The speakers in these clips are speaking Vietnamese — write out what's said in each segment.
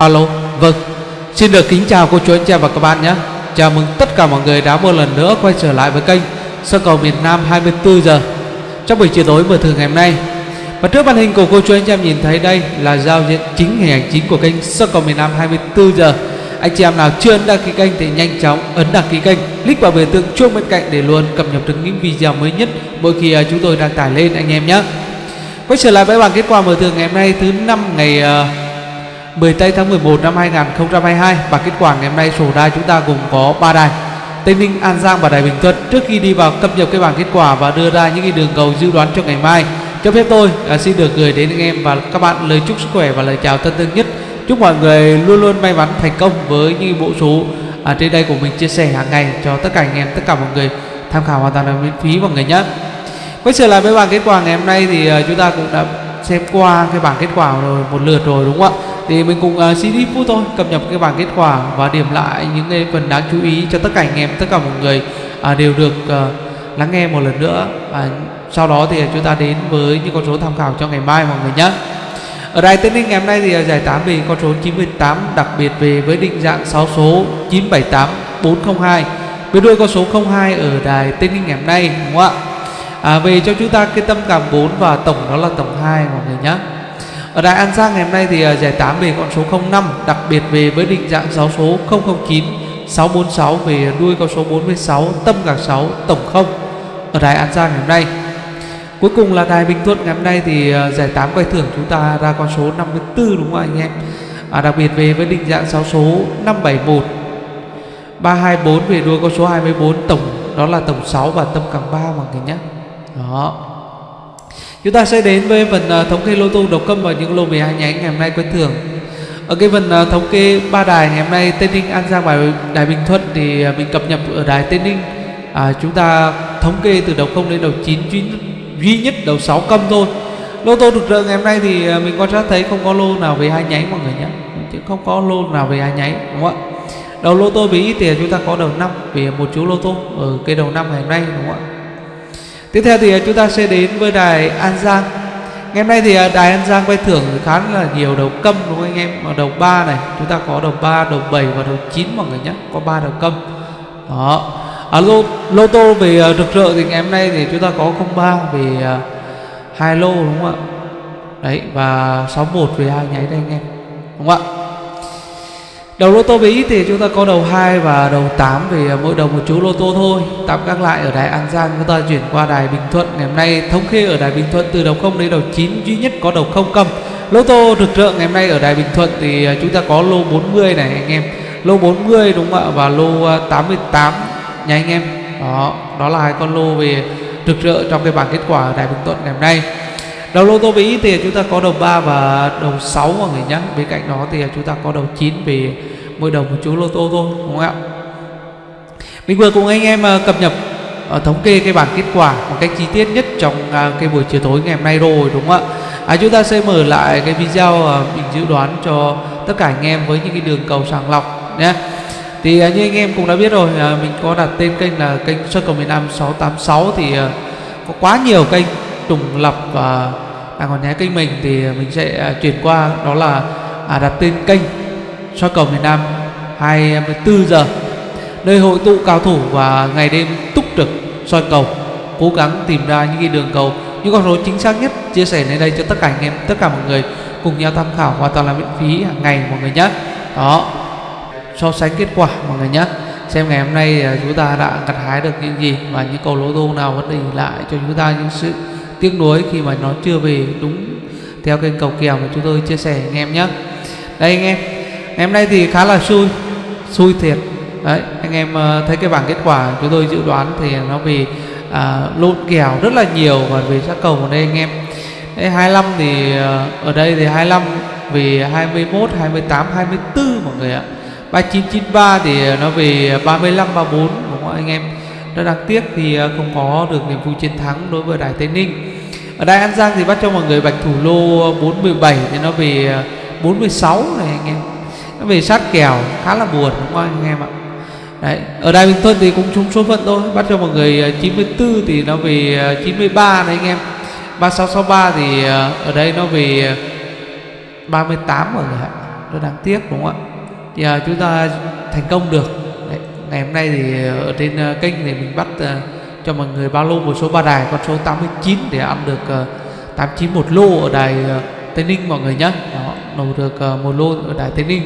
Alo, vâng. Xin được kính chào cô chú anh chị và các bạn nhé. Chào mừng tất cả mọi người đã một lần nữa quay trở lại với kênh Sơ cầu miền Nam 24 giờ. Trong buổi chiều tối mở thường ngày hôm nay. Và trước màn hình của cô chú anh chị em nhìn thấy đây là giao diện chính hình ảnh chính của kênh Sơ cầu miền Nam 24 giờ. Anh chị em nào chưa ấn đăng ký kênh thì nhanh chóng ấn đăng ký kênh. Click vào biểu tượng chuông bên cạnh để luôn cập nhật được những video mới nhất mỗi khi à, chúng tôi đăng tải lên anh em nhé. Quay trở lại với bảng kết quả mở thường ngày hôm nay thứ năm ngày uh, 10 tây tháng 11 năm 2022 và kết quả ngày hôm nay sổ đài chúng ta gồm có 3 đài. Tây Ninh, An Giang và Đài Bình Thuận. Trước khi đi vào cập nhật cái bảng kết quả và đưa ra những cái đường cầu dự đoán cho ngày mai cho phép tôi à, xin được gửi đến anh em và các bạn lời chúc sức khỏe và lời chào thân thương nhất. Chúc mọi người luôn luôn may mắn thành công với những bộ số à, trên đây của mình chia sẻ hàng ngày cho tất cả anh em tất cả mọi người. Tham khảo hoàn toàn là miễn phí mọi người nhé. Quay trở lại với bảng kết quả ngày hôm nay thì à, chúng ta cũng đã xem qua cái bảng kết quả rồi một lượt rồi đúng không ạ? Thì mình cùng uh, xin ít phút thôi cập nhật cái bảng kết quả và điểm lại những cái phần đáng chú ý cho tất cả anh em tất cả mọi người uh, đều được uh, lắng nghe một lần nữa. Và sau đó thì chúng ta đến với những con số tham khảo cho ngày mai mọi người nhé. Ở đài tên Ninh ngày hôm nay thì à, giải 8 về con số 98 đặc biệt về với định dạng 6 số 978 402 với đuôi con số 02 ở đài tên Ninh ngày hôm nay đúng không ạ? À, về cho chúng ta cái tâm cảm 4 và tổng đó là tổng 2 mọi người nhé ở Đài An Giang ngày hôm nay thì ờ, giải 8 về con số 05 đặc biệt về với định dạng 6 số 009 646 về đuôi con số 46 tâm cả 6 tổng 0 ở Đài An Giang ngày hôm nay. Cuối cùng là Đài Bình Thuận ngày hôm nay thì ờ, giải 8 quay thưởng chúng ta ra con số 54 đúng không anh em? À, Đặc biệt về với định dạng 6 số 571 324 về đuôi con số 24 tổng đó là tổng 6 và tâm càng 3 mọi người nhé. Đó chúng ta sẽ đến với phần à, thống kê lô tô độc câm và những lô 12 nhánh ngày hôm nay quen thường. Ở cái phần à, thống kê ba đài ngày hôm nay tây ninh an giang và đài bình thuận thì à, mình cập nhật ở đài tây ninh. À, chúng ta thống kê từ đầu không đến đầu 9 duy, duy nhất đầu 6 câm thôi. Lô tô thực rỡ ngày hôm nay thì mình quan sát thấy không có lô nào về hai nháy mọi người nhé. Chứ không có lô nào về hai nháy đúng không ạ? Đầu lô tô bị ít thì chúng ta có đầu năm về một chú lô tô ở cái đầu năm ngày hôm nay đúng không ạ? Tiếp theo thì à, chúng ta sẽ đến với đài An Giang. Ngày hôm nay thì à, đài An Giang quay thưởng khá là nhiều đầu câm đúng không anh em? Ở đầu 3 này chúng ta có đầu 3, đầu 7 và đầu 9 mọi người nhé Có 3 đầu câm. Đó. À, lô, lô tô về à, rực rỡ thì ngày hôm nay thì chúng ta có 03 về hai lô đúng không ạ? Đấy và 61 về hai nháy đây anh em Đúng không ạ? Đầu lô tô Mỹ thì chúng ta có đầu 2 và đầu 8 vì à, mỗi đầu một chú lô tô thôi. Tạm các lại ở đài An Giang. Chúng ta chuyển qua đài Bình Thuận. Ngày hôm nay thống kê ở đài Bình Thuận từ đầu 0 đến đầu 9 duy nhất có đầu 0 cầm. Lô tô rực rỡ ngày hôm nay ở đài Bình Thuận thì à, chúng ta có lô 40 này anh em. Lô 40 đúng không ạ? Và lô à, 88 nha anh em. Đó, đó là hai con lô về rực rỡ trong cái bảng kết quả ở đài Bình Thuận ngày hôm nay. Đầu lô tô Mỹ thì chúng ta có đầu 3 và đầu 6 mọi người nhé Bên cạnh đó thì chúng ta có đầu 9 về mỗi đầu một chú lô tô thôi đúng không ạ? Mình vừa cùng anh em ờ, cập nhật ờ, thống kê cái bảng kết quả một cách chi tiết nhất trong ờ, cái buổi chiều tối ngày hôm nay rồi đúng không ạ? À, Chúng ta sẽ mở lại cái video mình dự đoán cho tất cả anh em với những cái đường cầu sàng lọc nhé. Thì như anh em cũng đã biết rồi mình có đặt tên kênh là kênh sơ cầu miền Nam 686 thì có quá nhiều kênh trùng lập và đang còn nhé kênh mình thì mình sẽ à, chuyển qua đó là à, đặt tên kênh soi cầu miền Nam 24 giờ. Nơi hội tụ cao thủ và ngày đêm túc trực soi cầu cố gắng tìm ra những cái đường cầu những con số chính xác nhất chia sẻ lên đây cho tất cả anh em tất cả mọi người cùng nhau tham khảo hoàn toàn là miễn phí hàng ngày mọi người nhé. Đó so sánh kết quả mọi người nhé. Xem ngày hôm nay à, chúng ta đã gặt hái được những gì và những cầu lô tô nào vẫn để lại cho chúng ta những sự tiếc nuối khi mà nó chưa về đúng theo kênh cầu kèo mà chúng tôi chia sẻ anh em nhé. Đây anh em ngày hôm nay thì khá là xui xui thiệt. Đấy anh em ờ, thấy cái bảng kết quả chúng tôi dự đoán thì nó về à, lộn kèo rất là nhiều và về sát cầu ở đây anh em. Đấy, 25 thì ờ, ở đây thì 25 về 21 28 24 mọi người ạ. 3993 thì nó về 35 34 đúng không anh em? Rất đáng tiếc thì ờ, không có được niềm vui chiến thắng đối với Đài Tây Ninh. Ở Đài An Giang thì bắt cho mọi người bạch thủ lô 417 thì nó về ờ, 46 này anh em. Nó về sát kèo, khá là buồn, đúng không anh em ạ? Đấy. Ở Đài Bình Thuận thì cũng trúng số phận thôi, Bắt cho mọi người ờ, 94 thì nó về 93 này anh em. 3663 thì ở đây nó về 38 mọi người ạ. Rất đáng tiếc, đúng không ạ? Thì chúng ta thành công được ngày hôm nay thì ờ, ở trên ờ, kênh thì mình bắt ờ, cho mọi người bao lô một số ba đài con số 89 để ăn được 89 một lô ở đài Tây Ninh mọi người nhé đó nổ được một lô ở đài Tây Ninh.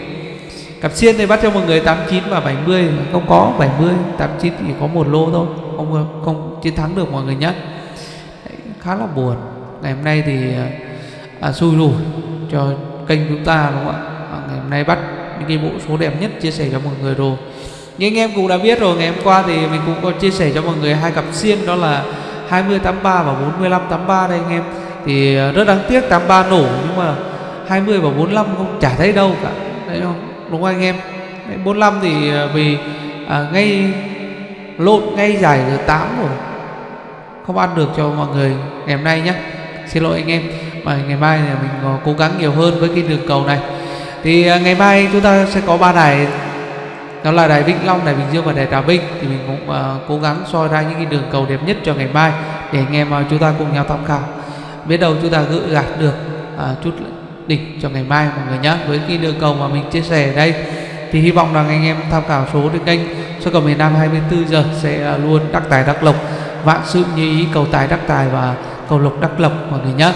Cặp xiên thì bắt cho mọi người 89 và 70 không có 70 89 thì có một lô thôi. Không không chiến thắng được mọi người nhé khá là buồn. Ngày hôm nay thì à, xui rủi cho kênh chúng ta đúng không ạ? À, ngày hôm nay bắt những cái bộ số đẹp nhất chia sẻ cho mọi người rồi như anh em cũng đã biết rồi ngày hôm qua thì mình cũng có chia sẻ cho mọi người hai cặp xiên đó là 20 83 và 45 83 đây anh em. Thì ờ, rất đáng tiếc 83 nổ nhưng mà 20 và 45 không chả thấy đâu cả. Đấy không? Đúng không anh em? Đấy, 45 thì ờ, vì à, ngay lộn ngay giải giờ 8 rồi. Không ăn được cho mọi người ngày hôm nay nhé xin lỗi anh em. Mà ngày mai thì mình cố gắng nhiều hơn với cái đường cầu này. Thì à, ngày mai chúng ta sẽ có ba đài đó là đài Vĩnh Long, đài Bình Dương và đài Trà Vinh. Thì mình cũng uh, cố gắng soi ra những cái đường cầu đẹp nhất cho ngày mai để anh em uh, chúng ta cùng nhau tham khảo. Biết đâu chúng ta gỡ gạt được uh, chút đỉnh cho ngày mai mọi người nhé với cái đường cầu mà mình chia sẻ ở đây thì hy vọng rằng anh em tham khảo số trên kênh số cầu miền Nam 24 giờ sẽ luôn đắc tài đắc lộc vạn sự như ý cầu tài đắc tài và cầu lộc đắc lộc mọi người nhé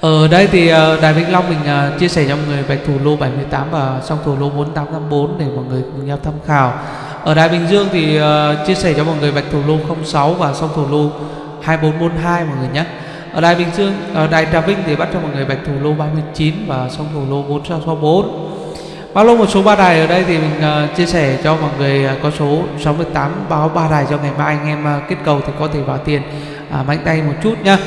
ở đây thì ờ, Đài Vĩnh Long mình ờ, chia sẻ cho mọi người bạch thủ lô 78 và song thủ lô 4854 để mọi người cùng nhau tham khảo. Ở Đài Bình Dương thì chia sẻ cho mọi người bạch thủ lô 06 và song thủ lô 2442 mọi người nhé. Ở Đài Bình Dương, ở Đài Trà Vinh thì bắt cho mọi người bạch thủ lô 39 và song thủ lô 4664. Bao lô một số ba đài ở đây thì mình uh, chia sẻ cho mọi người uh, có số 68 báo ba đài cho ngày mai anh em uh, kết cầu thì có thể vào tiền uh, mạnh tay một chút nhá.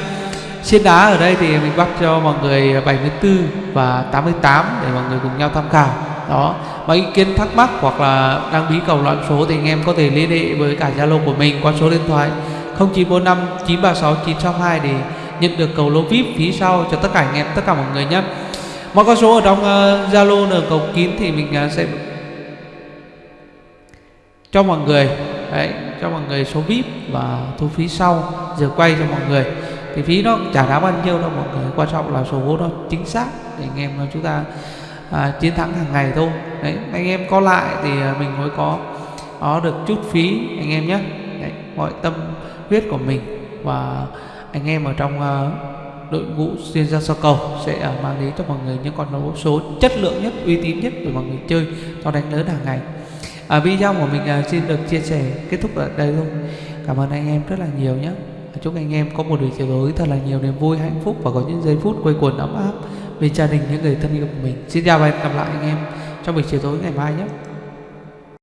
Xiên đá ở đây thì mình bắt cho mọi người 74 và 88 để mọi người cùng nhau tham khảo. Đó, mọi ý kiến thắc mắc hoặc là đang bí cầu loạn số thì anh em có thể liên hệ với cả Zalo của mình qua số điện thoại 0945 936 962 để nhận được cầu lô VIP phía sau cho tất cả anh em tất cả mọi người nhé. Mọi con số ở trong ờ, Zalo uh, cầu kín thì mình uh, sẽ cho mọi người đấy, cho mọi người số VIP và thu phí sau giờ quay cho mọi người thì phí nó chả đáng bao nhiêu đâu mọi người quan trọng là số vốn nó chính xác để anh em chúng ta à, chiến thắng hàng ngày thôi. Đấy anh em có lại thì à, mình mới có có được chút phí anh em nhé. Đấy, mọi tâm huyết của mình và anh em ở trong uh, đội ngũ chuyên gia so cầu sẽ uh, mang đến cho mọi người những con đấu số chất lượng nhất uy tín nhất để mọi người chơi cho đánh lớn hàng ngày. À, video của mình uh, xin được chia sẻ kết thúc ở đây luôn cảm ơn anh em rất là nhiều nhé chúc anh em có một buổi chiều tối thật là nhiều niềm vui, hạnh phúc và có những giây phút quây quần ấm áp bên gia đình, những người thân yêu của mình. Xin chào và hẹn gặp lại anh em trong buổi chiều tối ngày mai nhé.